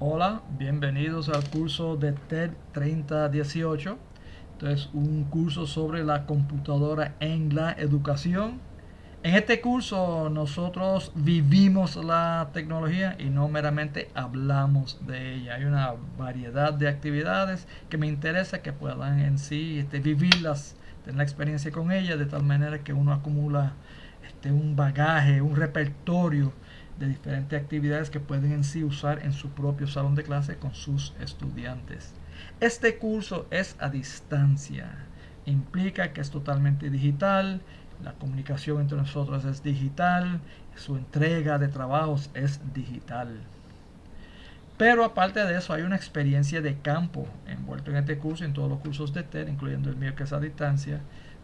Hola, bienvenidos al curso de TED 3018. Entonces, un curso sobre la computadora en la educación. En este curso nosotros vivimos la tecnología y no meramente hablamos de ella. Hay una variedad de actividades que me interesa que puedan en sí este, vivirlas, tener la experiencia con ella de tal manera que uno acumula este, un bagaje, un repertorio de diferentes actividades que pueden en sí usar en su propio salón de clase con sus estudiantes. Este curso es a distancia, implica que es totalmente digital, la comunicación entre nosotros es digital, su entrega de trabajos es digital. Pero aparte de eso hay una experiencia de campo envuelto en este curso, en todos los cursos de TED, incluyendo el mío que es a distancia.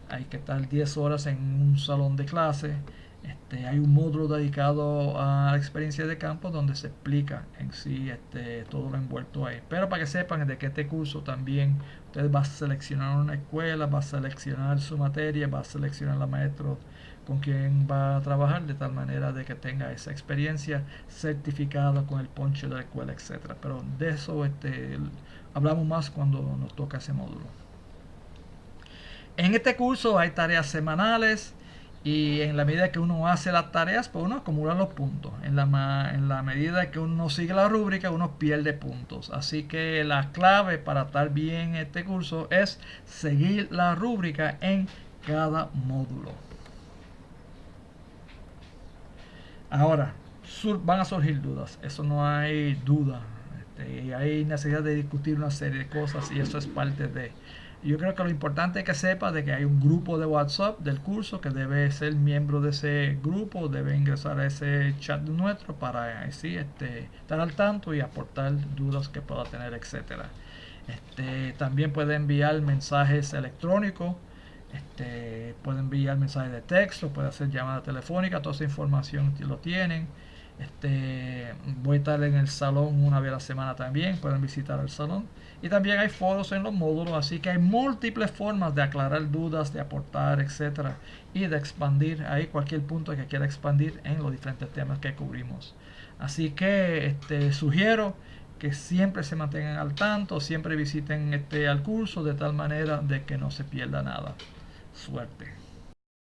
Hay que estar 10 horas en un salón de clase, este, hay un módulo dedicado a la experiencia de campo donde se explica en sí este, todo lo envuelto ahí. Pero para que sepan de que este curso también usted va a seleccionar una escuela, va a seleccionar su materia, va a seleccionar la maestro con quien va a trabajar de tal manera de que tenga esa experiencia certificada con el ponche de la escuela, etcétera. Pero de eso este, hablamos más cuando nos toca ese módulo. En este curso hay tareas semanales, y en la medida que uno hace las tareas, pues uno acumula los puntos. En la, en la medida que uno sigue la rúbrica, uno pierde puntos. Así que la clave para estar bien este curso es seguir la rúbrica en cada módulo. Ahora, van a surgir dudas. Eso no hay duda. Este, hay necesidad de discutir una serie de cosas y eso es parte de... Yo creo que lo importante es que sepa de que hay un grupo de WhatsApp del curso que debe ser miembro de ese grupo, debe ingresar a ese chat nuestro para así este, estar al tanto y aportar dudas que pueda tener, etcétera. Este, también puede enviar mensajes electrónicos, este, puede enviar mensajes de texto, puede hacer llamada telefónica, toda esa información lo tienen. Este, voy a estar en el salón una vez a la semana también, pueden visitar el salón. Y también hay foros en los módulos, así que hay múltiples formas de aclarar dudas, de aportar, etcétera, y de expandir ahí cualquier punto que quiera expandir en los diferentes temas que cubrimos. Así que este, sugiero que siempre se mantengan al tanto, siempre visiten este al curso de tal manera de que no se pierda nada. Suerte.